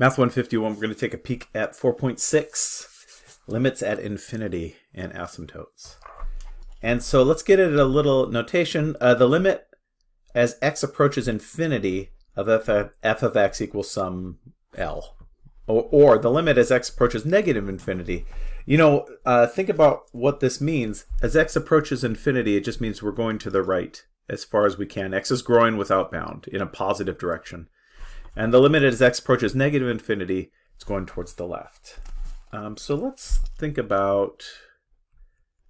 Math 151, we're going to take a peek at 4.6, limits at infinity and asymptotes. And so let's get at a little notation. Uh, the limit as x approaches infinity of f of, f of x equals some L. Or, or, the limit as x approaches negative infinity. You know, uh, think about what this means. As x approaches infinity, it just means we're going to the right as far as we can. x is growing without bound in a positive direction. And the limit as x approaches negative infinity, it's going towards the left. Um, so let's think about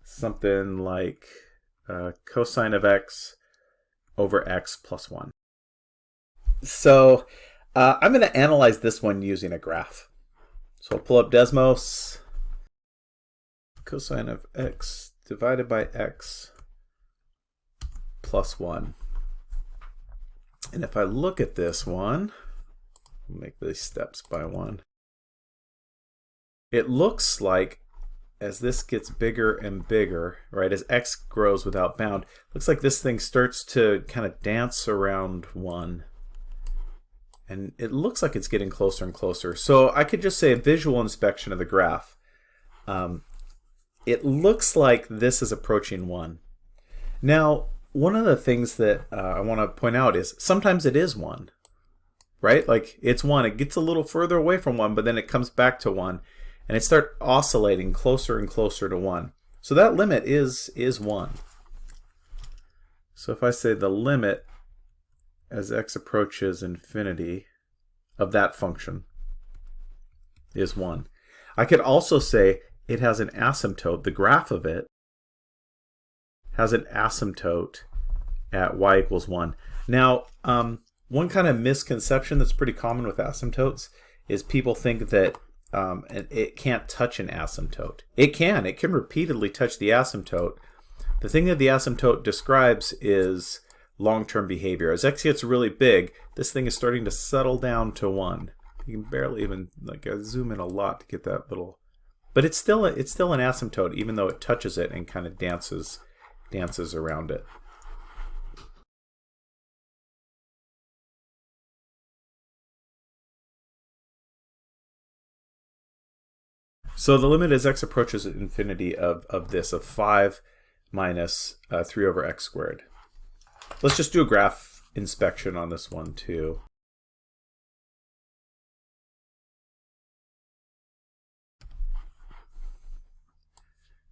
something like uh, cosine of x over x plus 1. So uh, I'm going to analyze this one using a graph. So I'll pull up Desmos. Cosine of x divided by x plus 1. And if I look at this one, make these steps by one. It looks like as this gets bigger and bigger, right, as x grows without bound, looks like this thing starts to kind of dance around 1. And it looks like it's getting closer and closer. So I could just say a visual inspection of the graph. Um, it looks like this is approaching 1. Now, one of the things that uh, I want to point out is sometimes it is 1 right? Like it's one, it gets a little further away from one, but then it comes back to one, and it starts oscillating closer and closer to one. So that limit is is one. So if I say the limit as x approaches infinity of that function is 1. I could also say it has an asymptote, the graph of it has an asymptote at y equals 1. Now, um, one kind of misconception that's pretty common with asymptotes is people think that um, it can't touch an asymptote. It can. It can repeatedly touch the asymptote. The thing that the asymptote describes is long-term behavior. As x gets really big, this thing is starting to settle down to 1. You can barely even like I zoom in a lot to get that little but it's still a, it's still an asymptote even though it touches it and kind of dances dances around it. So the limit as x approaches infinity of, of this, of 5 minus, uh, 3 over x squared. Let's just do a graph inspection on this one too.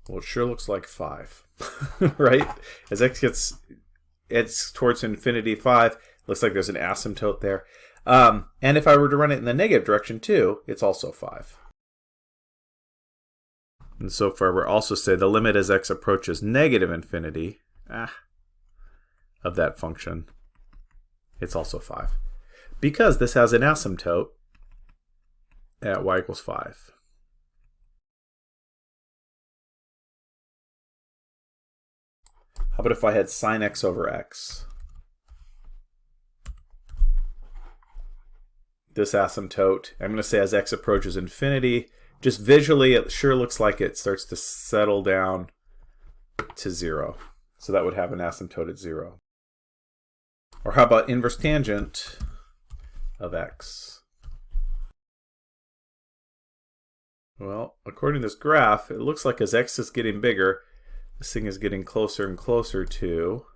Well, it sure looks like 5, right? As x gets it's towards infinity 5, looks like there's an asymptote there. Um, and if I were to run it in the negative direction too, it's also 5. And so far we're also say the limit as x approaches negative infinity ah, of that function, it's also 5. Because this has an asymptote at y equals 5. How about if I had sine x over x? This asymptote, I'm going to say as x approaches infinity, just visually, it sure looks like it starts to settle down to zero. So that would have an asymptote at zero. Or how about inverse tangent of x? Well, according to this graph, it looks like as x is getting bigger, this thing is getting closer and closer to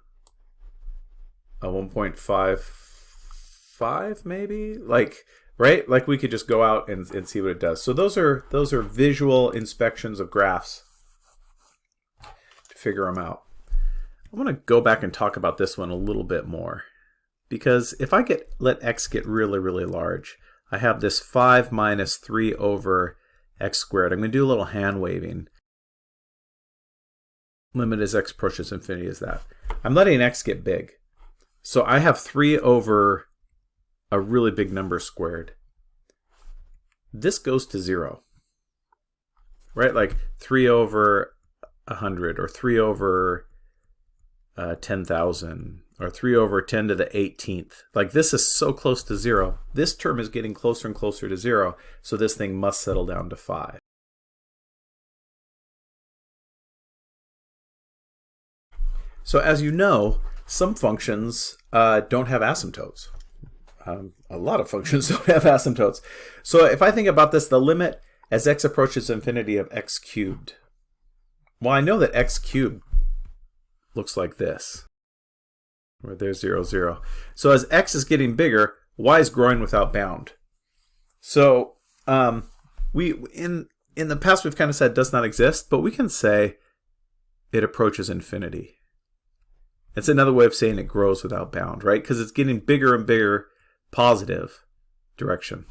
uh, a 1.55 maybe? Like right? Like we could just go out and, and see what it does. So those are those are visual inspections of graphs to figure them out. I want to go back and talk about this one a little bit more because if I get let x get really really large, I have this 5 minus 3 over x squared. I'm going to do a little hand waving. Limit as x approaches infinity is that. I'm letting x get big. So I have 3 over a really big number squared. This goes to zero, right? Like 3 over 100 or 3 over uh, 10,000 or 3 over 10 to the 18th. Like this is so close to zero. This term is getting closer and closer to zero, so this thing must settle down to 5. So as you know, some functions uh, don't have asymptotes. Um, a lot of functions don't have asymptotes. So if I think about this, the limit as x approaches infinity of x cubed. Well, I know that x cubed looks like this, where there's 0, 0. So as x is getting bigger, y is growing without bound. So um, we in in the past we've kind of said does not exist, but we can say it approaches infinity. It's another way of saying it grows without bound, right? Because it's getting bigger and bigger positive direction.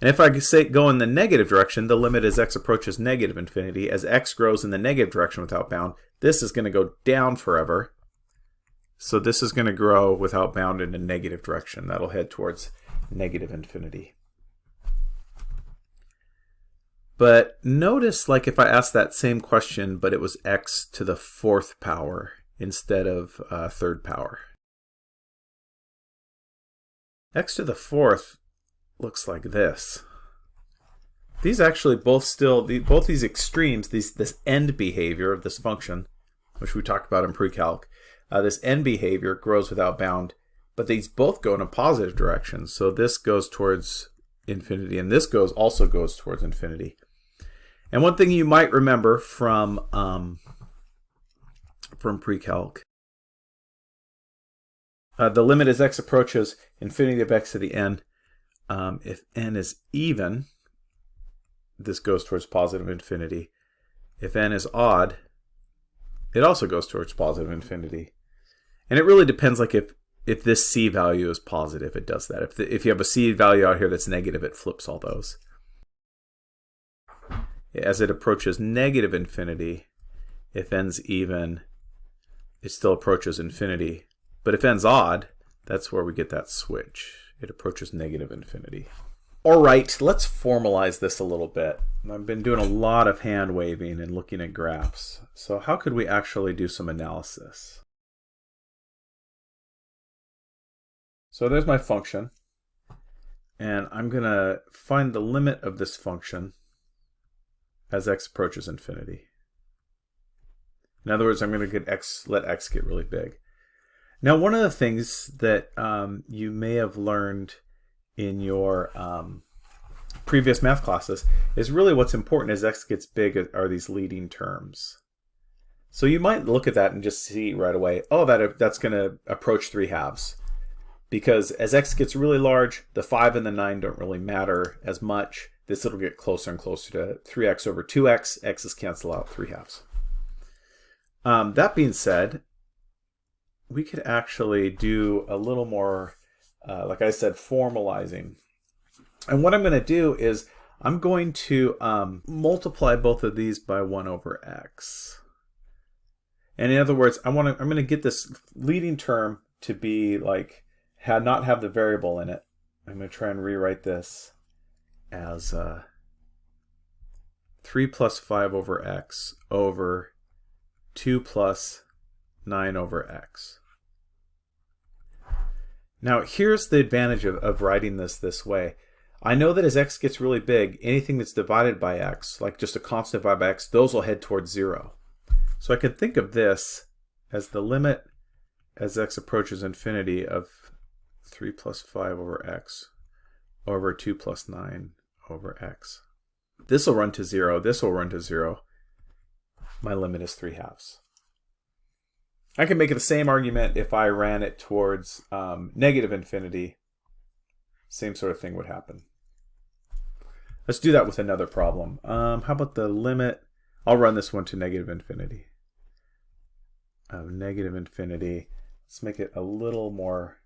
And if I say go in the negative direction, the limit as x approaches negative infinity. As x grows in the negative direction without bound, this is going to go down forever. So this is going to grow without bound in a negative direction. That'll head towards negative infinity. But notice, like if I asked that same question, but it was x to the fourth power instead of uh, third power. X to the fourth looks like this. These actually both still, both these extremes, these, this end behavior of this function, which we talked about in pre-calc, uh, this end behavior grows without bound, but these both go in a positive direction. So this goes towards infinity, and this goes also goes towards infinity. And one thing you might remember from um, from pre-calc, uh, the limit as x approaches infinity of x to the n. Um, if n is even, this goes towards positive infinity. If n is odd, it also goes towards positive infinity. And it really depends like if if this c value is positive, it does that. If, the, if you have a c value out here that's negative, it flips all those as it approaches negative infinity, if n's even, it still approaches infinity. But if n's odd, that's where we get that switch. It approaches negative infinity. All right, let's formalize this a little bit. I've been doing a lot of hand waving and looking at graphs. So how could we actually do some analysis? So there's my function. And I'm going to find the limit of this function as x approaches infinity. In other words, I'm going to get x, let x get really big. Now, one of the things that um, you may have learned in your um, previous math classes is really what's important as x gets big are these leading terms. So you might look at that and just see right away, oh, that that's going to approach 3 halves. Because as x gets really large, the 5 and the 9 don't really matter as much this will get closer and closer to 3x over 2x. x's cancel out 3 halves. Um, that being said, we could actually do a little more, uh, like I said, formalizing. And what I'm going to do is I'm going to um, multiply both of these by 1 over x. And in other words, I want to, I'm going to get this leading term to be like, had not have the variable in it. I'm going to try and rewrite this as uh, 3 plus 5 over x over 2 plus 9 over x. Now here's the advantage of, of writing this this way. I know that as x gets really big, anything that's divided by x, like just a constant divided by x, those will head towards 0. So I could think of this as the limit as x approaches infinity of 3 plus 5 over x over 2 plus 9 over x. This will run to 0. This will run to 0. My limit is 3 halves. I can make the same argument if I ran it towards um, negative infinity. Same sort of thing would happen. Let's do that with another problem. Um, how about the limit? I'll run this one to negative infinity. Negative infinity. Let's make it a little more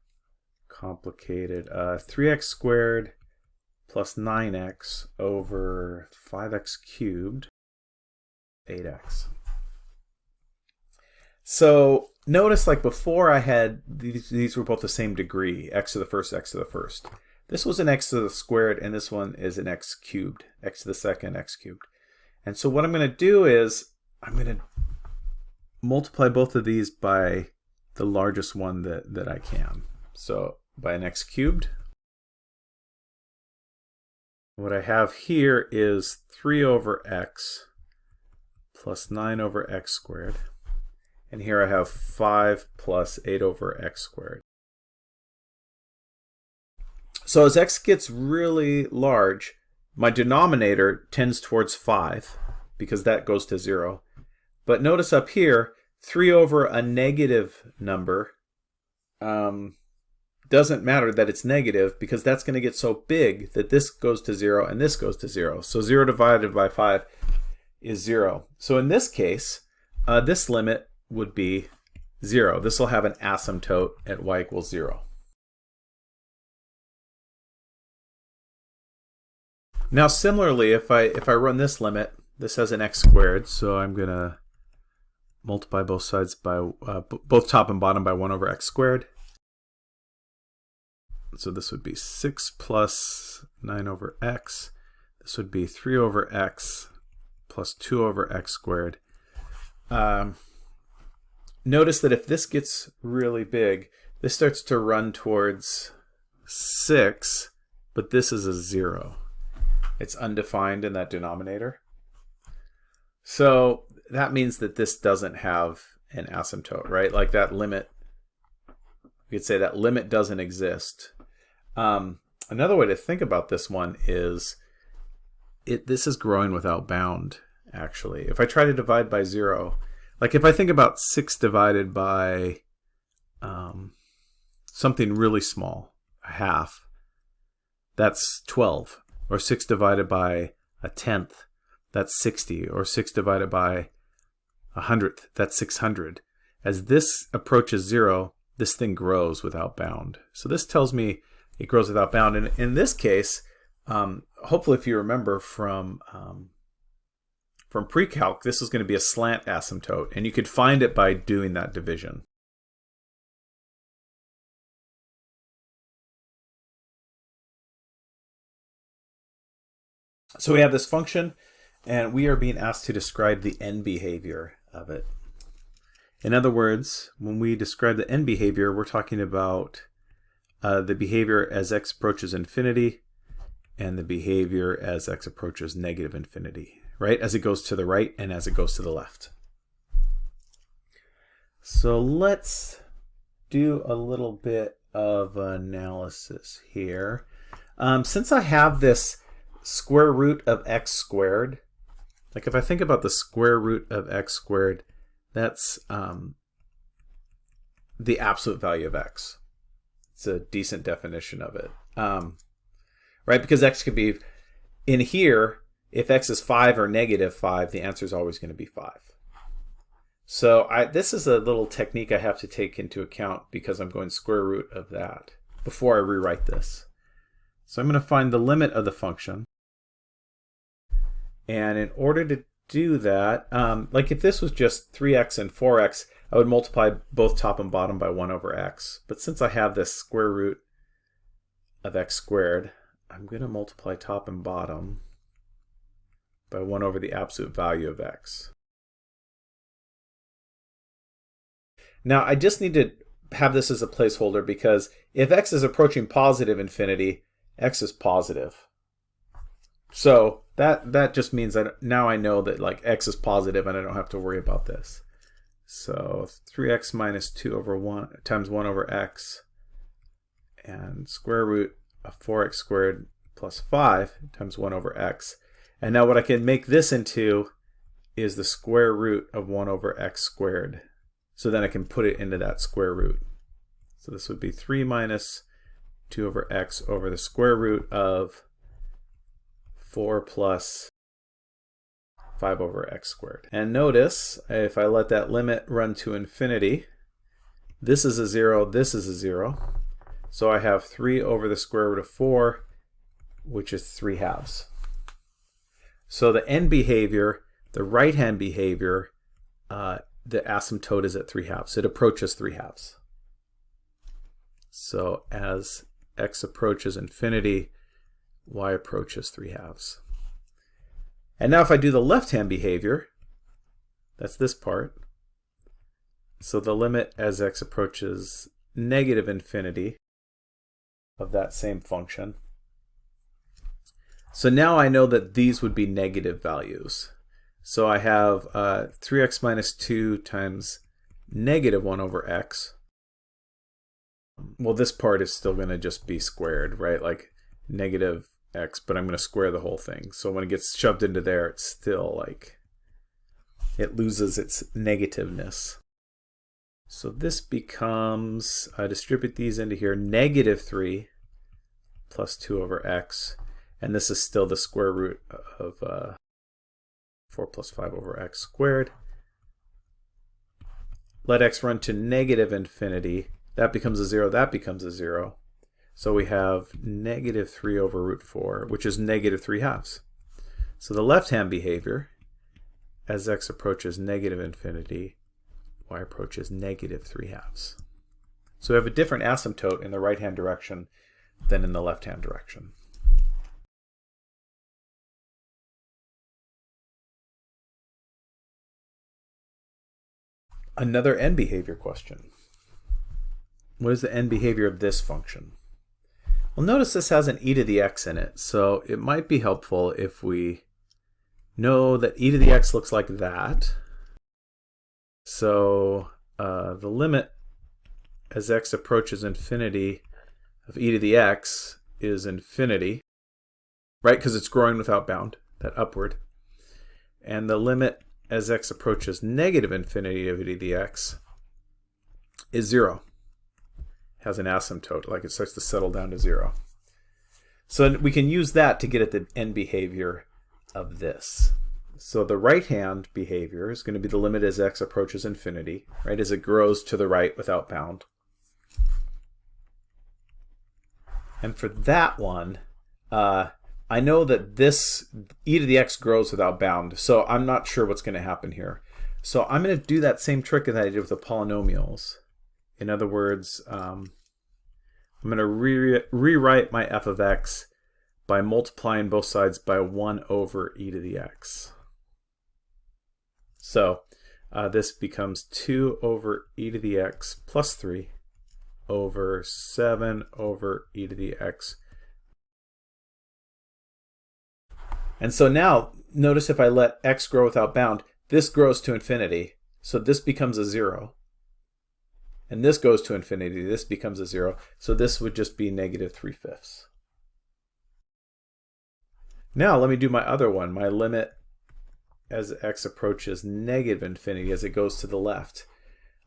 complicated. Uh, 3x squared plus 9x over 5x cubed, 8x. So notice like before I had, these, these were both the same degree, x to the first, x to the first. This was an x to the squared, and this one is an x cubed, x to the second, x cubed. And so what I'm going to do is I'm going to multiply both of these by the largest one that, that I can. So by an x cubed what I have here is 3 over x plus 9 over x squared. And here I have 5 plus 8 over x squared. So as x gets really large, my denominator tends towards 5 because that goes to 0. But notice up here, 3 over a negative number um, doesn't matter that it's negative because that's going to get so big that this goes to 0 and this goes to 0. So 0 divided by 5 is 0. So in this case, uh, this limit would be 0. This will have an asymptote at y equals 0. Now similarly, if I if I run this limit, this has an x squared, so I'm going to multiply both sides by uh, both top and bottom by 1 over x squared. So this would be 6 plus 9 over x. This would be 3 over x plus 2 over x squared. Um, notice that if this gets really big, this starts to run towards 6, but this is a 0. It's undefined in that denominator. So that means that this doesn't have an asymptote, right? Like that limit, you could say that limit doesn't exist. Um, another way to think about this one is it. this is growing without bound, actually. If I try to divide by zero, like if I think about six divided by um, something really small, a half, that's 12. Or 6 divided by a tenth, that's 60. Or 6 divided by a hundredth, that's 600. As this approaches zero, this thing grows without bound. So this tells me it grows without bound. And in this case, um, hopefully if you remember from um, from pre-calc, this is going to be a slant asymptote, and you could find it by doing that division. So we have this function, and we are being asked to describe the end behavior of it. In other words, when we describe the end behavior, we're talking about uh, the behavior as x approaches infinity and the behavior as x approaches negative infinity, right? As it goes to the right and as it goes to the left. So let's do a little bit of analysis here. Um, since I have this square root of x squared, like if I think about the square root of x squared, that's um, the absolute value of x. It's a decent definition of it. Um, right? Because x could be, in here, if x is 5 or negative 5, the answer is always going to be 5. So I, this is a little technique I have to take into account because I'm going square root of that before I rewrite this. So I'm going to find the limit of the function. And in order to do that, um, like if this was just 3x and 4x, I would multiply both top and bottom by 1 over x. But since I have this square root of x squared, I'm going to multiply top and bottom by 1 over the absolute value of x. Now I just need to have this as a placeholder because if x is approaching positive infinity, x is positive. So that that just means that now I know that like x is positive and I don't have to worry about this. So 3x minus 2 over 1 times 1 over x and square root of 4x squared plus 5 times 1 over x. And now what I can make this into is the square root of 1 over x squared. So then I can put it into that square root. So this would be 3 minus 2 over x over the square root of 4 plus 5 over x squared. And notice, if I let that limit run to infinity, this is a 0, this is a 0. So I have 3 over the square root of 4, which is 3 halves. So the end behavior, the right-hand behavior, uh, the asymptote is at 3 halves. It approaches 3 halves. So as x approaches infinity, y approaches 3 halves. And now if I do the left-hand behavior, that's this part. So the limit as x approaches negative infinity of that same function. So now I know that these would be negative values. So I have uh, 3x minus 2 times negative 1 over x well, this part is still going to just be squared, right? Like negative x, but I'm going to square the whole thing. So when it gets shoved into there, it's still like, it loses its negativeness. So this becomes, I distribute these into here, negative 3 plus 2 over x, and this is still the square root of uh, 4 plus 5 over x squared. Let x run to negative infinity. That becomes a 0, that becomes a 0. So we have negative 3 over root 4, which is negative 3 halves. So the left-hand behavior, as x approaches negative infinity, y approaches negative 3 halves. So we have a different asymptote in the right-hand direction than in the left-hand direction. Another end behavior question. What is the end behavior of this function? Well, notice this has an e to the x in it, so it might be helpful if we know that e to the x looks like that. So uh, the limit as x approaches infinity of e to the x is infinity, right? Because it's growing without bound, that upward. And the limit as x approaches negative infinity of e the x is 0. Has an asymptote, like it starts to settle down to 0. So we can use that to get at the end behavior of this. So the right-hand behavior is going to be the limit as x approaches infinity, right, as it grows to the right without bound. And for that one, uh, I know that this e to the x grows without bound, so I'm not sure what's going to happen here. So I'm going to do that same trick that I did with the polynomials. In other words, um, I'm going to re rewrite my f of x by multiplying both sides by 1 over e to the x. So uh, this becomes 2 over e to the x plus 3 over 7 over e to the x. And so now, notice if I let x grow without bound, this grows to infinity. So this becomes a 0. And this goes to infinity. This becomes a 0. So this would just be negative 3 fifths. Now let me do my other one, my limit as x approaches negative infinity as it goes to the left.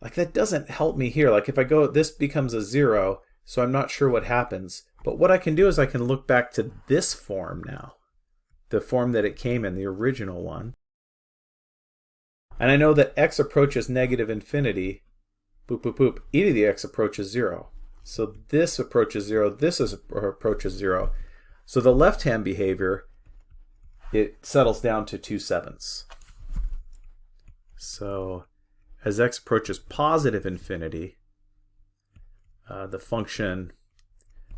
Like that doesn't help me here. Like if I go, this becomes a zero, so I'm not sure what happens. But what I can do is I can look back to this form now, the form that it came in, the original one. And I know that x approaches negative infinity, boop, boop, boop, e to the x approaches zero. So this approaches zero, this is approaches zero. So the left-hand behavior, it settles down to 2 sevenths. So as x approaches positive infinity, uh, the function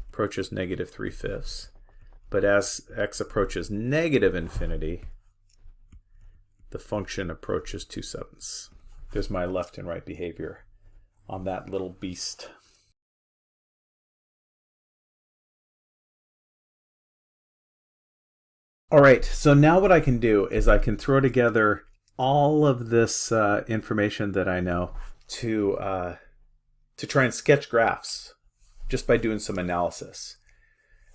approaches negative 3 fifths. But as x approaches negative infinity, the function approaches 2 sevenths. There's my left and right behavior on that little beast. All right, so now what I can do is I can throw together all of this uh, information that I know to uh, to try and sketch graphs just by doing some analysis.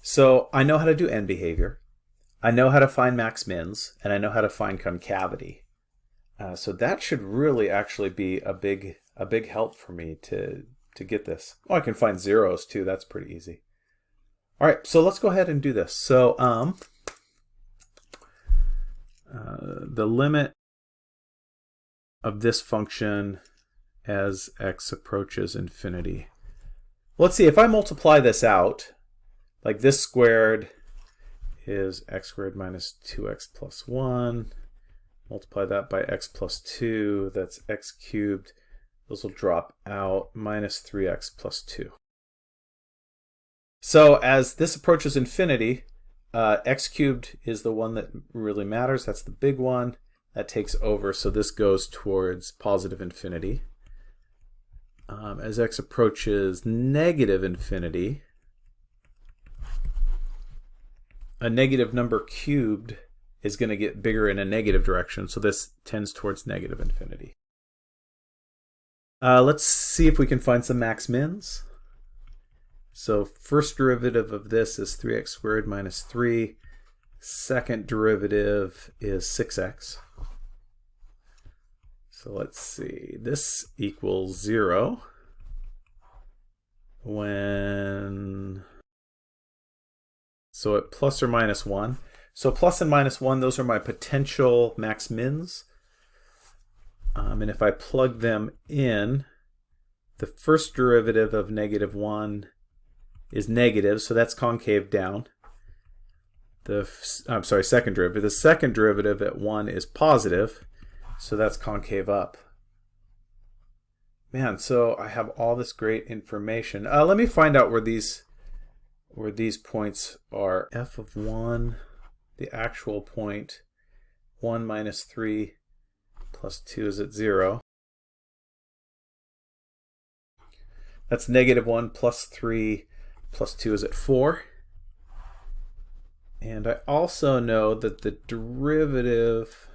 So I know how to do end behavior. I know how to find max mins, and I know how to find concavity. Uh, so that should really actually be a big a big help for me to to get this. Oh, I can find zeros too. That's pretty easy. All right, so let's go ahead and do this. So um, uh, the limit of this function as x approaches infinity. Let's see, if I multiply this out, like this squared is x squared minus 2x plus 1. Multiply that by x plus 2, that's x cubed. Those will drop out, minus 3x plus 2. So as this approaches infinity, uh, x cubed is the one that really matters. That's the big one that takes over. So this goes towards positive infinity. Um, as x approaches negative infinity, a negative number cubed is going to get bigger in a negative direction. So this tends towards negative infinity. Uh, let's see if we can find some max mins. So first derivative of this is 3x squared minus 3. Second derivative is 6x. So let's see, this equals 0 when, so at plus or minus 1. So plus and minus 1, those are my potential max mins. Um, and if I plug them in, the first derivative of negative 1 is negative, so that's concave down. The I'm sorry, second derivative. The second derivative at 1 is positive, so that's concave up. Man, so I have all this great information. Uh, let me find out where these where these points are. f of 1, the actual point, 1 minus 3 plus 2 is at 0. That's negative 1 plus 3 plus 2 is at 4. And I also know that the derivative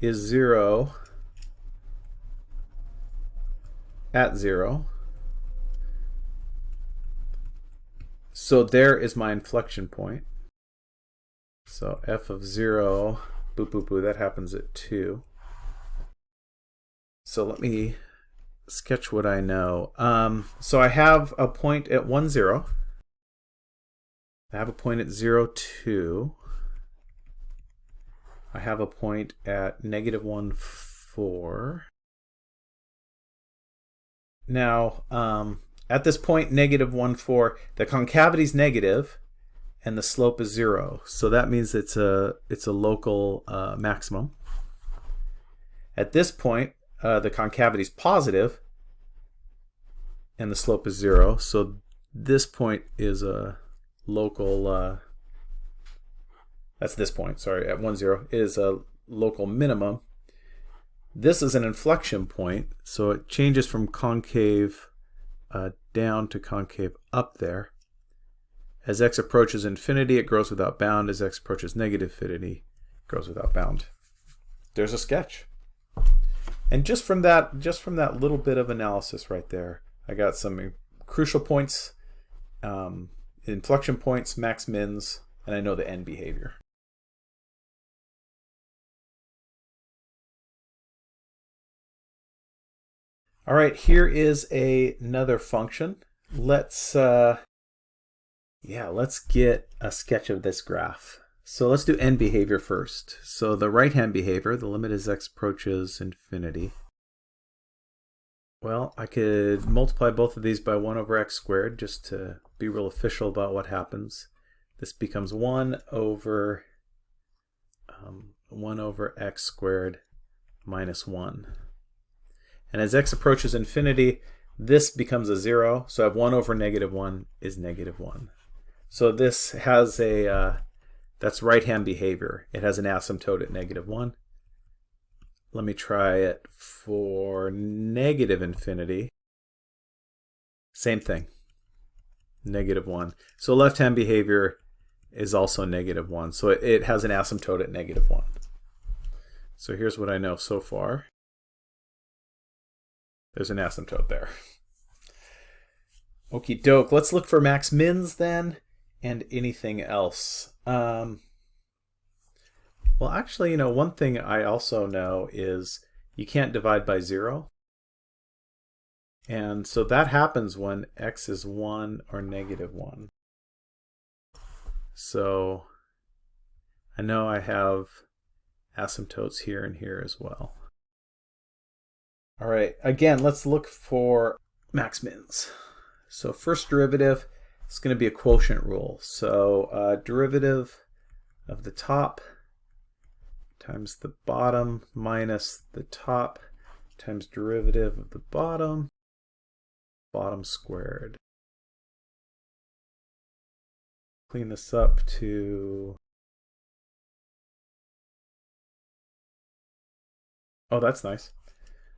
is 0 at 0. So there is my inflection point. So f of 0, boop, boop, boop, that happens at 2. So let me sketch what I know. Um, so I have a point at 1, 0. I have a point at 0, 2. I have a point at negative 1, 4. Now, um, at this point, negative 1, 4, the concavity is negative and the slope is 0. So that means it's a, it's a local uh, maximum. At this point, uh, the concavity is positive and the slope is 0. So this point is a local, uh, that's this point, sorry, at 1, 0, is a local minimum. This is an inflection point, so it changes from concave uh, down to concave up there. As x approaches infinity, it grows without bound. As x approaches negative infinity, it grows without bound. There's a sketch. And just from that, just from that little bit of analysis right there, I got some crucial points, um, inflection points, max mins, and I know the end behavior. All right, here is a, another function. Let's, uh, yeah, let's get a sketch of this graph. So let's do end behavior first. So the right-hand behavior, the limit as x approaches infinity. Well, I could multiply both of these by 1 over x squared just to be real official about what happens. This becomes 1 over um, 1 over x squared minus 1. And as x approaches infinity, this becomes a 0. So I have 1 over negative 1 is negative 1. So this has a, uh, that's right-hand behavior. It has an asymptote at negative 1. Let me try it for negative infinity. Same thing, negative 1. So left-hand behavior is also negative 1. So it, it has an asymptote at negative 1. So here's what I know so far. There's an asymptote there. Okie doke. Let's look for max mins then and anything else. Um, well, actually, you know, one thing I also know is you can't divide by zero. And so that happens when x is 1 or negative 1. So I know I have asymptotes here and here as well. All right, again, let's look for max mins. So first derivative is going to be a quotient rule. So uh, derivative of the top times the bottom minus the top times derivative of the bottom, bottom squared. Clean this up to... Oh, that's nice.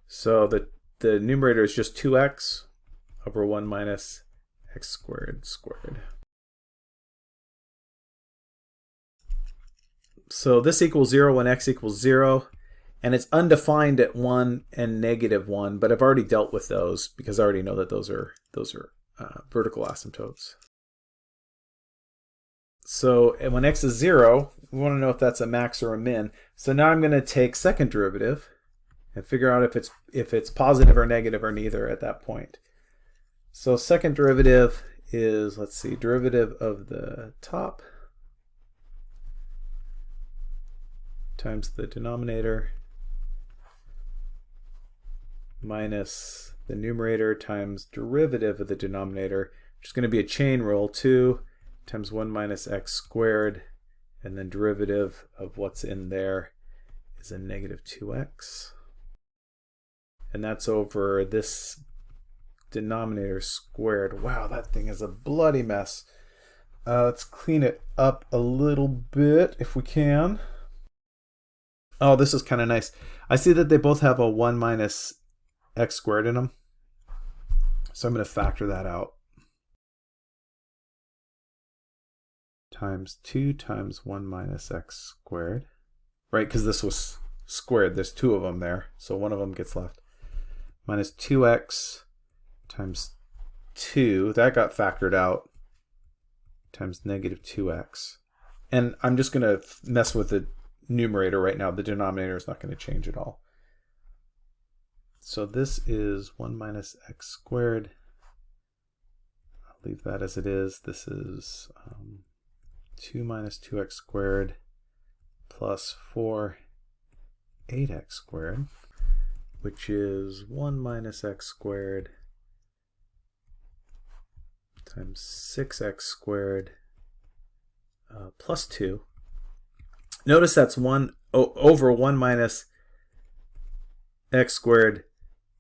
So the, the numerator is just 2x over 1 minus x squared squared. So this equals 0 when x equals 0, and it's undefined at 1 and negative 1, but I've already dealt with those because I already know that those are those are uh, vertical asymptotes. So when x is 0, we want to know if that's a max or a min. So now I'm going to take second derivative and figure out if it's if it's positive or negative or neither at that point. So second derivative is, let's see, derivative of the top times the denominator minus the numerator times derivative of the denominator, which is going to be a chain rule, 2 times 1 minus x squared, and then derivative of what's in there is a negative 2x. And that's over this denominator squared. Wow, that thing is a bloody mess. Uh, let's clean it up a little bit if we can. Oh, this is kind of nice. I see that they both have a 1 minus x squared in them. So I'm going to factor that out. Times 2 times 1 minus x squared. Right, because this was squared. There's two of them there. So one of them gets left. Minus 2x times 2. That got factored out. Times negative 2x. And I'm just going to mess with the numerator right now. The denominator is not going to change at all. So this is 1 minus x squared. I'll leave that as it is. This is um, 2 minus 2x squared plus 4 8x squared, which is 1 minus x squared times 6x squared uh, plus 2. Notice that's 1 over 1 minus x squared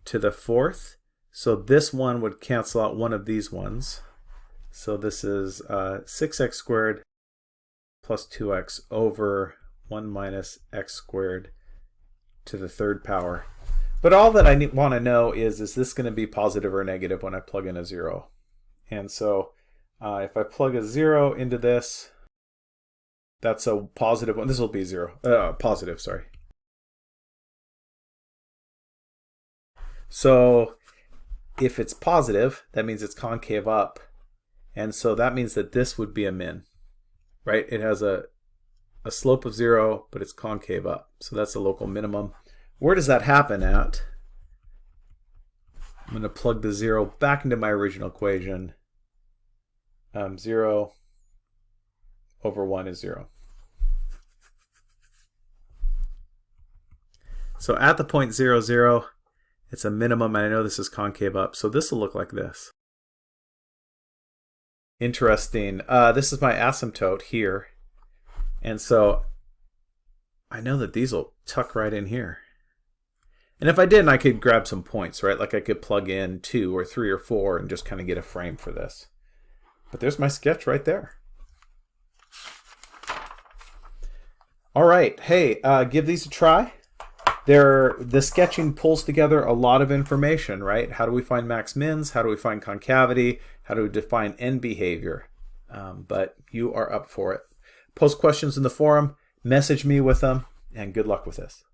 to the fourth. So this one would cancel out one of these ones. So this is uh, 6x squared plus 2x over 1 minus x squared to the third power. But all that I want to know is, is this going to be positive or negative when I plug in a 0? And so uh, if I plug a 0 into this, that's a positive one. This will be 0. Uh, positive, sorry. So if it's positive, that means it's concave up. And so that means that this would be a min, right? It has a, a slope of zero, but it's concave up. So that's a local minimum. Where does that happen at? I'm going to plug the zero back into my original equation. Um, zero over one is zero. So at the point zero, zero, it's a minimum, and I know this is concave up, so this will look like this. Interesting. Uh, this is my asymptote here. And so I know that these will tuck right in here. And if I didn't, I could grab some points, right? Like I could plug in two or three or four and just kind of get a frame for this. But there's my sketch right there. All right. Hey, uh, give these a try there the sketching pulls together a lot of information, right? How do we find max mins? How do we find concavity? How do we define end behavior? Um, but you are up for it. Post questions in the forum, message me with them, and good luck with this.